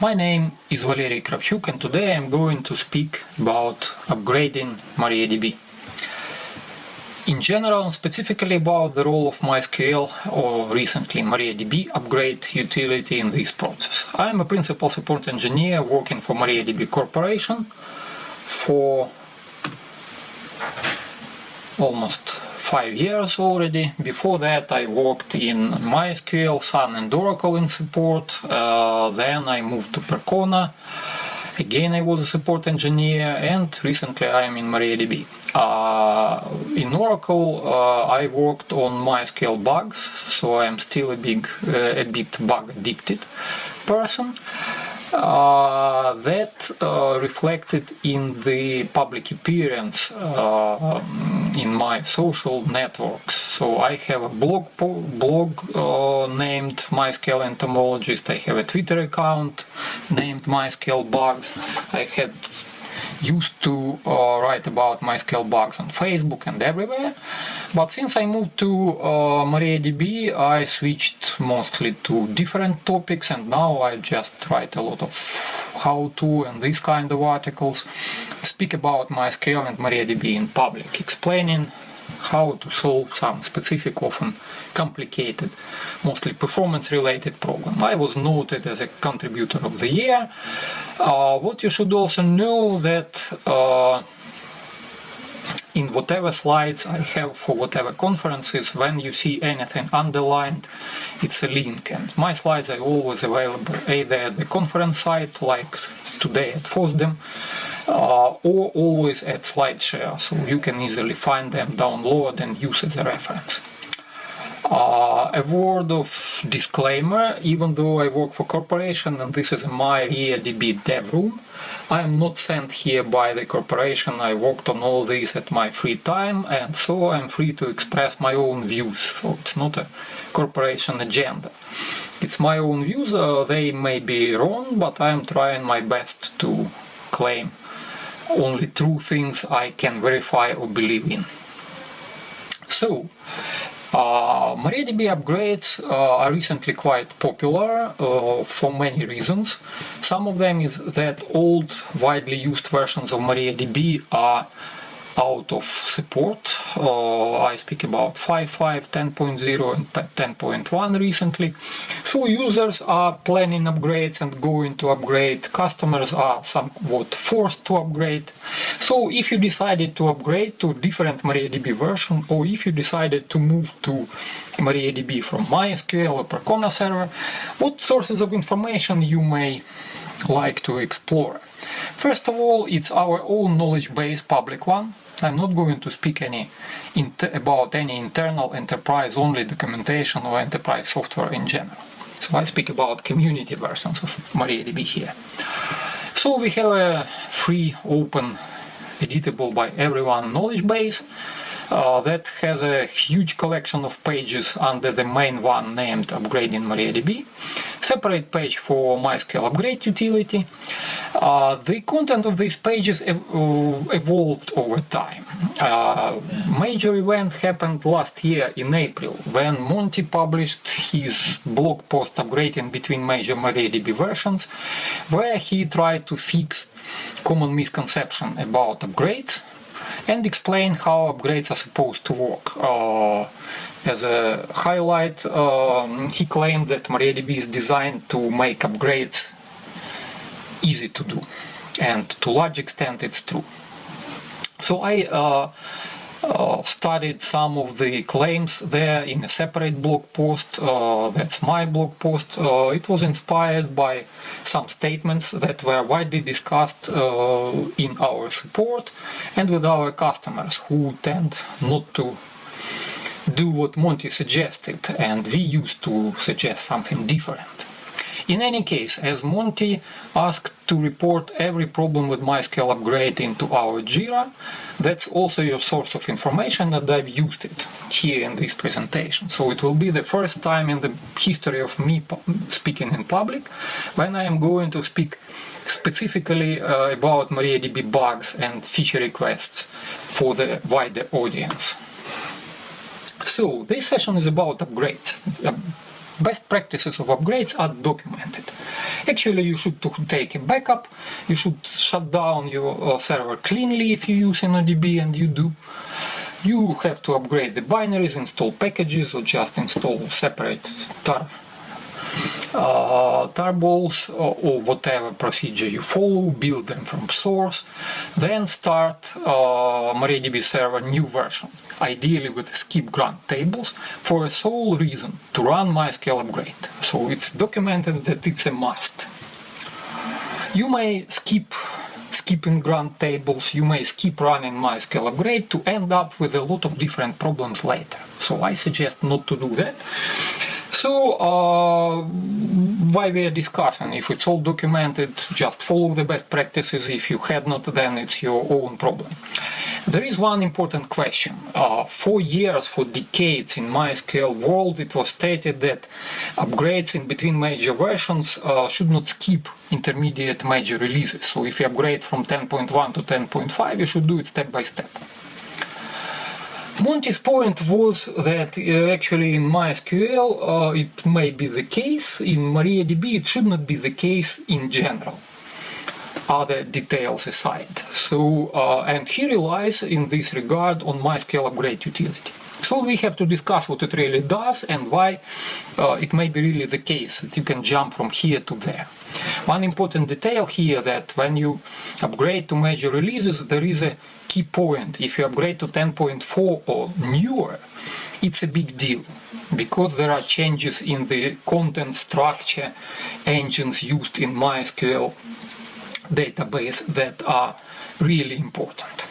My name is Valery Kravchuk and today I'm going to speak about upgrading MariaDB. In general, and specifically about the role of MySQL or recently MariaDB upgrade utility in this process. I am a principal support engineer working for MariaDB Corporation for almost five years already. Before that I worked in MySQL, Sun and Oracle in support. Uh, then I moved to Percona. Again I was a support engineer and recently I am in MariaDB. Uh, in Oracle uh, I worked on MySQL bugs, so I am still a big, uh, a bit bug addicted person. Uh, that uh, reflected in the public appearance uh, in my social networks. So I have a blog blog uh, named MySQL Entomologist. I have a Twitter account named MySQL Bugs. I had used to uh, write about MySQL bugs on Facebook and everywhere. But since I moved to uh, MariaDB, I switched mostly to different topics and now I just write a lot of how-to and these kind of articles, speak about MySQL and MariaDB in public, explaining how to solve some specific, often complicated, mostly performance-related problem. I was noted as a contributor of the year. Uh, what you should also know that uh, in whatever slides I have for whatever conferences, when you see anything underlined, it's a link. And my slides are always available either at the conference site, like today at FOSDEM, or always at SlideShare, so you can easily find them, download and use as a reference. Uh, a word of disclaimer, even though I work for corporation and this is my MariaDB dev room, I am not sent here by the corporation, I worked on all this at my free time and so I'm free to express my own views, so it's not a corporation agenda. It's my own views, uh, they may be wrong, but I'm trying my best to claim only true things I can verify or believe in. So, uh, MariaDB upgrades uh, are recently quite popular uh, for many reasons. Some of them is that old, widely used versions of MariaDB are out of support. Uh, I speak about 5.5, 10.0 and 10.1 recently. So users are planning upgrades and going to upgrade. Customers are somewhat forced to upgrade. So if you decided to upgrade to different MariaDB version or if you decided to move to MariaDB from MySQL or Percona server, what sources of information you may like to explore? First of all, it's our own knowledge base public one. I'm not going to speak any about any internal enterprise-only documentation or enterprise software in general. So I speak about community versions of MariaDB here. So we have a free, open, editable by everyone knowledge base uh, that has a huge collection of pages under the main one named Upgrading MariaDB, separate page for MySQL upgrade utility. Uh, the content of these pages ev uh, evolved over time. Uh, major event happened last year in April when Monty published his blog post upgrading between major MariaDB versions where he tried to fix common misconception about upgrades and explain how upgrades are supposed to work. Uh, as a highlight, um, he claimed that MariaDB is designed to make upgrades easy to do, and to large extent it's true. So I uh, studied some of the claims there in a separate blog post. Uh, that's my blog post. Uh, it was inspired by some statements that were widely discussed uh, in our support and with our customers who tend not to do what Monty suggested and we used to suggest something different. In any case, as Monty asked to report every problem with MySQL upgrade into our Jira, that's also your source of information that I've used it here in this presentation. So it will be the first time in the history of me speaking in public when I am going to speak specifically uh, about MariaDB bugs and feature requests for the wider audience. So this session is about upgrades. Best practices of upgrades are documented. Actually, you should take a backup, you should shut down your uh, server cleanly if you use InnoDB and you do. You have to upgrade the binaries, install packages or just install separate tar uh, tarballs or, or, whatever procedure you follow, build them from source, then start uh, MariaDB server new version, ideally with skip grant tables, for a sole reason, to run MySQL upgrade. So it's documented that it's a must. You may skip skipping grant tables, you may skip running MySQL upgrade to end up with a lot of different problems later. So I suggest not to do that. So, uh, why we are discussing, if it's all documented, just follow the best practices, if you had not, then it's your own problem. There is one important question. Uh, for years, for decades in MySQL world, it was stated that upgrades in between major versions uh, should not skip intermediate major releases. So if you upgrade from 10.1 to 10.5, you should do it step by step. Monty's point was that uh, actually in MySQL uh, it may be the case, in MariaDB it should not be the case in general, other details aside. So, uh, and he relies in this regard on MySQL upgrade utility. So we have to discuss what it really does and why uh, it may be really the case that you can jump from here to there. One important detail here that when you upgrade to major releases there is a key point. If you upgrade to 10.4 or newer, it's a big deal because there are changes in the content structure engines used in MySQL database that are really important.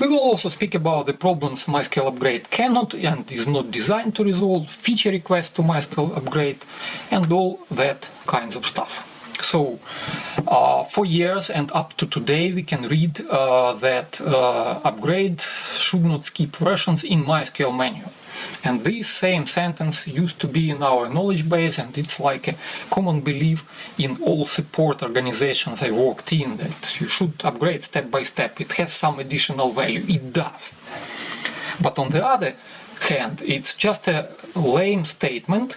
We will also speak about the problems MySQL upgrade cannot and is not designed to resolve, feature requests to MySQL upgrade, and all that kinds of stuff. So, uh, for years and up to today, we can read uh, that uh, upgrade should not skip versions in MySQL menu. And this same sentence used to be in our knowledge base and it's like a common belief in all support organizations I worked in that you should upgrade step by step. It has some additional value. It does. But on the other hand, it's just a lame statement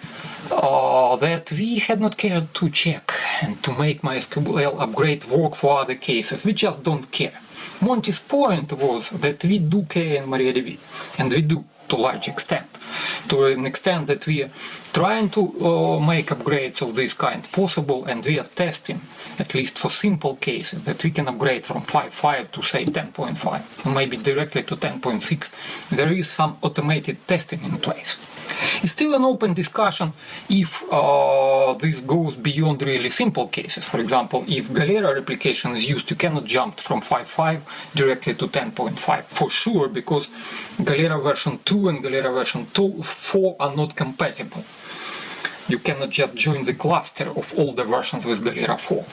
uh, that we had not cared to check and to make MySQL upgrade work for other cases. We just don't care. Monty's point was that we do care in MariaDB, and we do to large extent. To an extent that we trying to uh, make upgrades of this kind possible and we are testing, at least for simple cases, that we can upgrade from 5.5 to say 10.5, maybe directly to 10.6. There is some automated testing in place. It's still an open discussion if uh, this goes beyond really simple cases. For example, if Galera replication is used, you cannot jump from 5.5 directly to 10.5 for sure, because Galera version 2 and Galera version 2, 4 are not compatible you cannot just join the cluster of all the versions with Galera 4.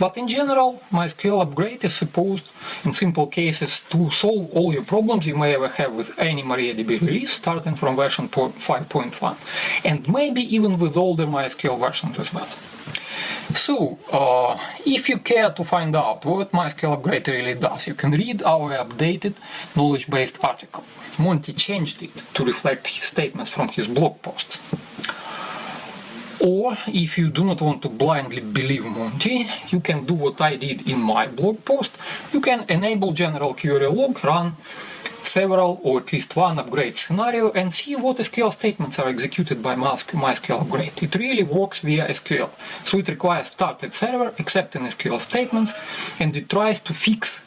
But in general, MySQL upgrade is supposed, in simple cases, to solve all your problems you may ever have with any MariaDB release, starting from version 5.1, and maybe even with older MySQL versions as well. So, uh, if you care to find out what MySQL upgrade really does, you can read our updated knowledge-based article. Monty changed it to reflect his statements from his blog posts. Or, if you do not want to blindly believe Monty, you can do what I did in my blog post. You can enable general query log, run several or at least one upgrade scenario and see what SQL statements are executed by MySQL upgrade. It really works via SQL. So it requires started server accepting SQL statements and it tries to fix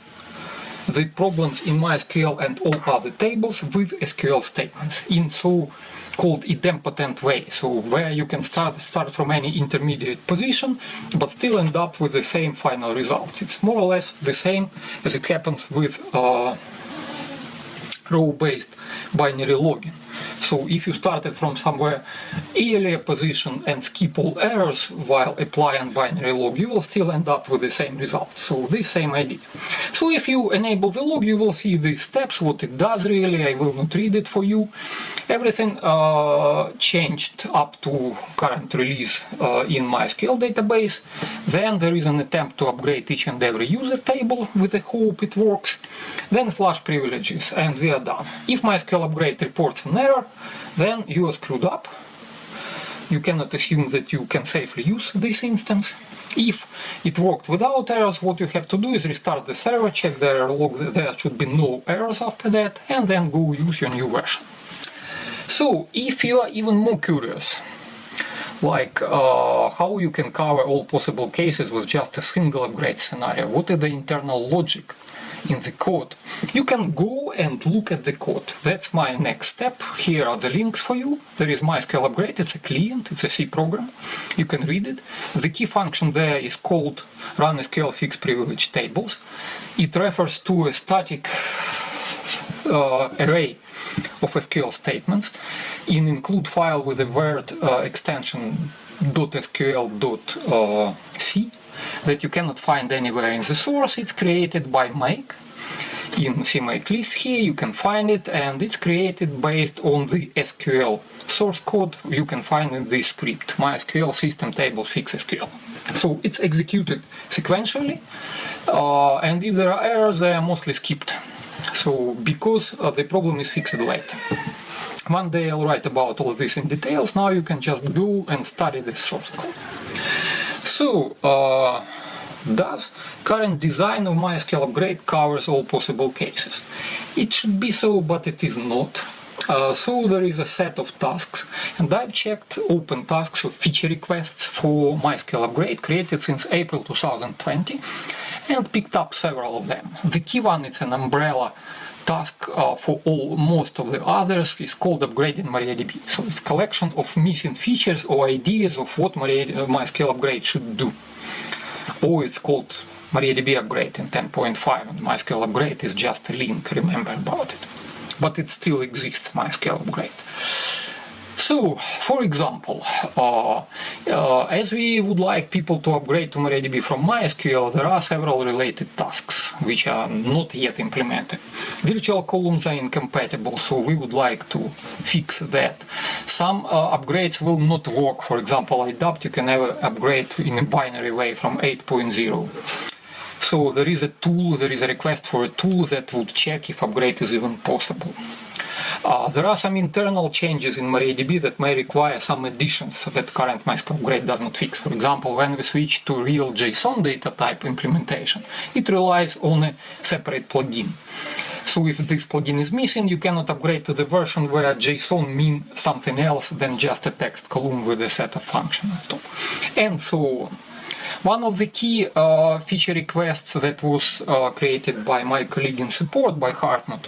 the problems in MySQL and all other tables with SQL statements in so called idempotent way, so where you can start start from any intermediate position, but still end up with the same final result. It's more or less the same as it happens with uh, row-based binary logging. So if you started from somewhere earlier position and skip all errors while applying binary log, you will still end up with the same result. So the same idea. So if you enable the log, you will see the steps, what it does really. I will not read it for you. Everything uh, changed up to current release uh, in MySQL database. Then there is an attempt to upgrade each and every user table with the hope it works. Then flush privileges and we are done. If MySQL upgrade reports an error, then you are screwed up. you cannot assume that you can safely use this instance. If it worked without errors, what you have to do is restart the server, check the error log, there should be no errors after that, and then go use your new version. So, if you are even more curious, like uh, how you can cover all possible cases with just a single upgrade scenario, what is the internal logic in the code. You can go and look at the code. That's my next step. Here are the links for you. There is MySQL upgrade. It's a client. It's a C program. You can read it. The key function there is called run SQL fix privilege tables. It refers to a static uh, array of SQL statements in include file with a word uh, extension .sql.c that you cannot find anywhere in the source. It's created by make. In CMake list here. You can find it and it's created based on the SQL source code you can find in this script MySQL system table fix SQL so it's executed sequentially uh, and if there are errors they are mostly skipped. So because uh, the problem is fixed later one day I'll write about all this in details. Now you can just go and study this source code. So, uh, does current design of MySQL upgrade covers all possible cases? It should be so, but it is not. Uh, so there is a set of tasks and I've checked open tasks of feature requests for MySQL upgrade created since April 2020 and picked up several of them. The key one is an umbrella task uh, for all most of the others is called upgrading MariaDB. So it's collection of missing features or ideas of what uh, MySQL upgrade should do. Or it's called MariaDB upgrade in 10.5 and MySQL upgrade is just a link, remember about it. But it still exists, MySQL upgrade. So, for example, uh, uh, as we would like people to upgrade to MariaDB from MySQL, there are several related tasks which are not yet implemented. Virtual columns are incompatible, so we would like to fix that. Some uh, upgrades will not work. For example, IDAPT you can never upgrade in a binary way from 8.0. So there is a tool, there is a request for a tool that would check if upgrade is even possible. Uh, there are some internal changes in MariaDB that may require some additions that current MySQL upgrade does not fix. For example, when we switch to real JSON data type implementation, it relies on a separate plugin. So if this plugin is missing, you cannot upgrade to the version where JSON means something else than just a text column with a set of functions on top. And so on. One of the key uh, feature requests that was uh, created by my colleague in support, by Hartmut,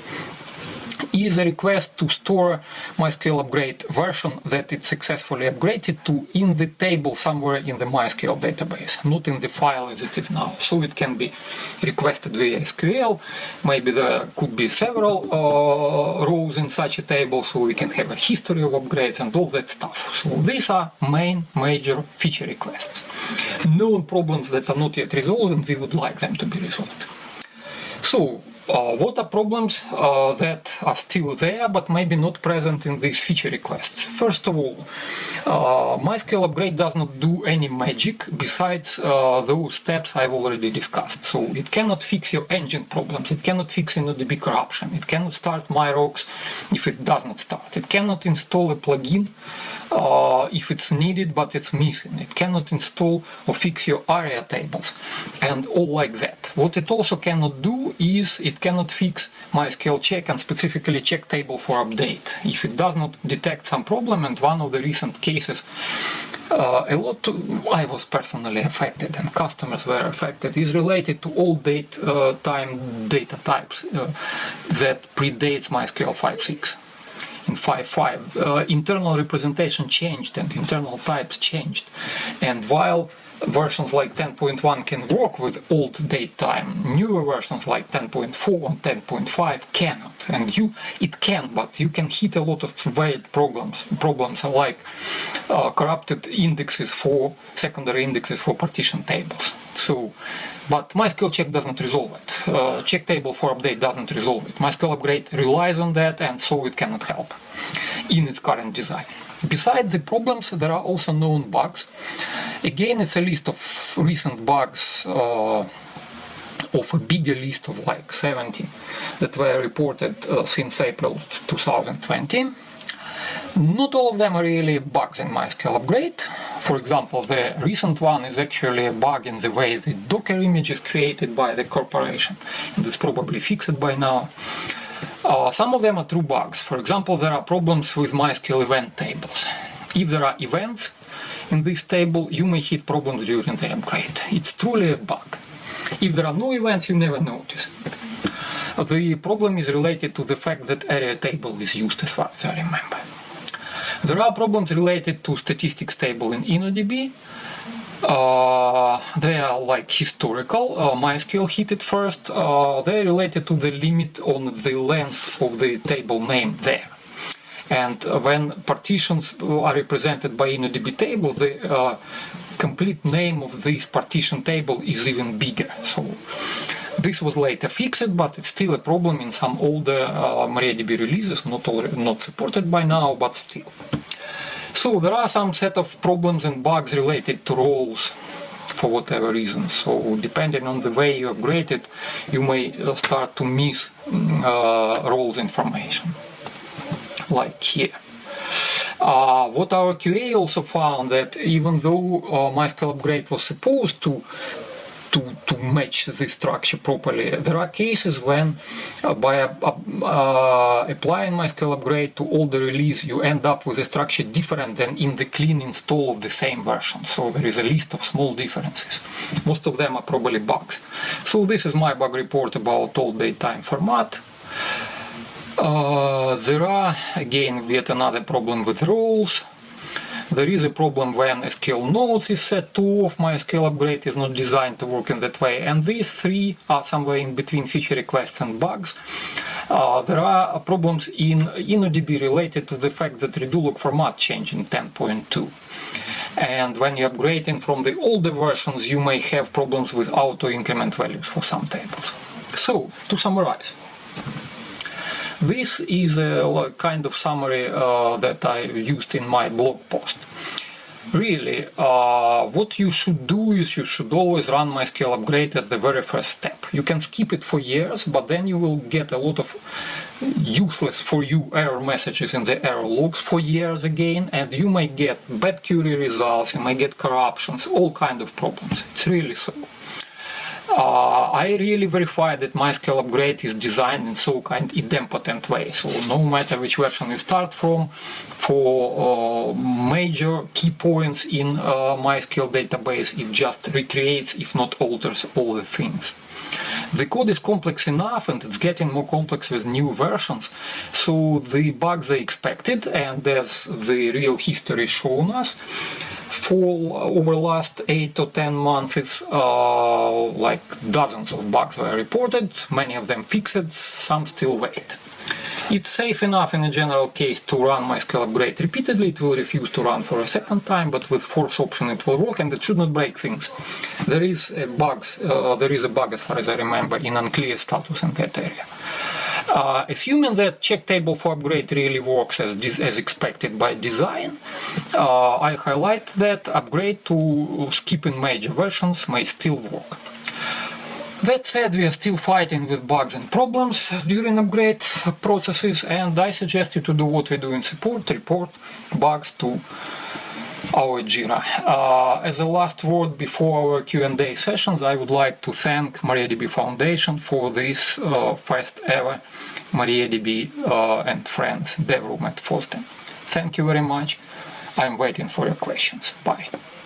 is a request to store MySQL upgrade version that it successfully upgraded to in the table somewhere in the MySQL database, not in the file as it is now. So it can be requested via SQL, maybe there could be several uh, rows in such a table, so we can have a history of upgrades and all that stuff. So these are main major feature requests. Known problems that are not yet resolved and we would like them to be resolved. So uh, what are problems uh, that are still there but maybe not present in these feature requests? First of all, uh, MySQL upgrade does not do any magic besides uh, those steps I've already discussed. So it cannot fix your engine problems, it cannot fix InnoDB corruption, it cannot start MyRocks if it does not start, it cannot install a plugin uh, if it's needed but it's missing. It cannot install or fix your ARIA tables and all like that. What it also cannot do is it cannot fix MySQL check and specifically check table for upgrade. If it does not detect some problem and one of the recent cases uh, a lot I was personally affected and customers were affected is related to all date uh, time data types uh, that predates MySQL 5.6 in 5.5, uh, internal representation changed and internal types changed. And while versions like 10.1 can work with old date time, newer versions like 10.4 and 10.5 cannot. And you, it can, but you can hit a lot of varied problems. Problems like uh, corrupted indexes for secondary indexes for partition tables. So but MySQL check doesn't resolve it. Uh, check table for upgrade doesn't resolve it. MySQL upgrade relies on that and so it cannot help in its current design. Besides the problems, there are also known bugs. Again, it's a list of recent bugs uh, of a bigger list of like 70 that were reported uh, since April 2020. Not all of them are really bugs in MySQL upgrade. For example, the recent one is actually a bug in the way the Docker image is created by the corporation. It's probably fixed by now. Uh, some of them are true bugs. For example, there are problems with MySQL event tables. If there are events in this table, you may hit problems during the upgrade. It's truly a bug. If there are no events, you never notice. The problem is related to the fact that Aria table is used as far as I remember. There are problems related to statistics table in InnoDB. Uh, they are like historical. Uh, MySQL hit it first. Uh, they related to the limit on the length of the table name there. And when partitions are represented by InnoDB table, the uh, complete name of this partition table is even bigger. So this was later fixed, but it's still a problem in some older uh, MariaDB releases, not, all, not supported by now, but still. So there are some set of problems and bugs related to roles for whatever reason. So depending on the way you upgrade it, you may uh, start to miss uh, roles information, like here. Uh, what our QA also found that even though uh, MySQL upgrade was supposed to to, to match the structure properly. There are cases when uh, by uh, applying MySQL upgrade to all the release you end up with a structure different than in the clean install of the same version. So there is a list of small differences. Most of them are probably bugs. So this is my bug report about old datetime format. Uh, there are again yet another problem with roles there is a problem when SQL nodes is set to off, MySQL upgrade is not designed to work in that way. And these three are somewhere in between feature requests and bugs. Uh, there are problems in InnoDB related to the fact that redo format changed in 10.2. And when you're upgrading from the older versions, you may have problems with auto-increment values for some tables. So, to summarize, this is a kind of summary uh, that I used in my blog post. Really, uh, what you should do is you should always run MySQL upgrade at the very first step. You can skip it for years, but then you will get a lot of useless for you error messages in the error logs for years again, and you may get bad query results, you may get corruptions, all kind of problems. It's really so uh, I really verify that MySQL upgrade is designed in so kind idempotent way. So no matter which version you start from, for uh, major key points in uh, MySQL database, it just recreates, if not alters, all the things. The code is complex enough and it's getting more complex with new versions, so the bugs are expected and as the real history shown us, fall over last 8 to 10 months uh, like dozens of bugs were reported, many of them fixed, some still wait. It's safe enough in a general case to run MySQL upgrade repeatedly, it will refuse to run for a second time, but with force option it will work and it should not break things. There is a bugs, uh, there is a bug as far as I remember in unclear status in that area. Uh, assuming that check table for upgrade really works as, as expected by design, uh, I highlight that upgrade to skipping major versions may still work. That said, we are still fighting with bugs and problems during upgrade processes and I suggest you to do what we do in support, report bugs to our Jira. Uh, as a last word before our Q&A sessions, I would like to thank MariaDB Foundation for this uh, first ever MariaDB uh, and Friends dev room at FOSDEM. Thank you very much. I'm waiting for your questions. Bye.